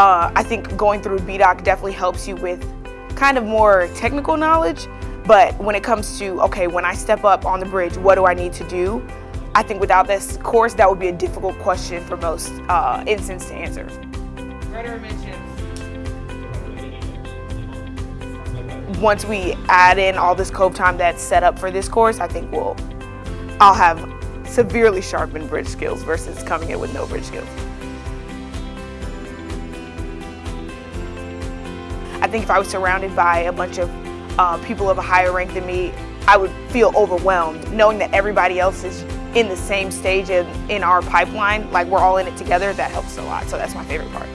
Uh, I think going through BDOC definitely helps you with kind of more technical knowledge, but when it comes to, okay, when I step up on the bridge, what do I need to do? I think without this course, that would be a difficult question for most uh, ensigns to answer. Once we add in all this cove time that's set up for this course, I think we'll, I'll have severely sharpened bridge skills versus coming in with no bridge skills. Think if I was surrounded by a bunch of uh, people of a higher rank than me, I would feel overwhelmed knowing that everybody else is in the same stage in, in our pipeline, like we're all in it together, that helps a lot. So that's my favorite part.